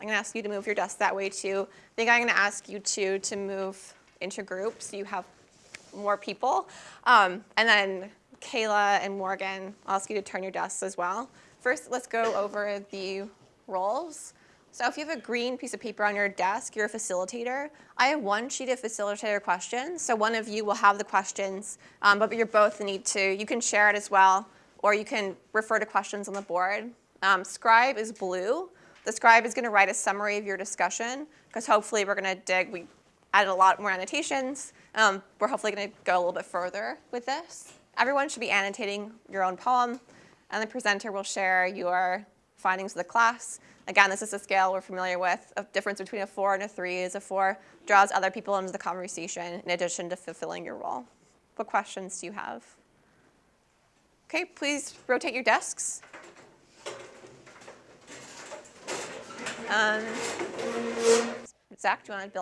I'm going to ask you to move your desk that way too. I think I'm going to ask you two to move into groups. You have more people. Um, and then Kayla and Morgan, I'll ask you to turn your desks as well. First, let's go over the roles. So if you have a green piece of paper on your desk, you're a facilitator. I have one sheet of facilitator questions, so one of you will have the questions, um, but you both need to, you can share it as well, or you can refer to questions on the board. Um, scribe is blue. The scribe is gonna write a summary of your discussion, because hopefully we're gonna dig, we added a lot more annotations. Um, we're hopefully gonna go a little bit further with this. Everyone should be annotating your own poem, and the presenter will share your findings of the class. Again, this is a scale we're familiar with. A difference between a four and a three is a four draws other people into the conversation in addition to fulfilling your role. What questions do you have? Okay, please rotate your desks. Um, Zach, do you want to build?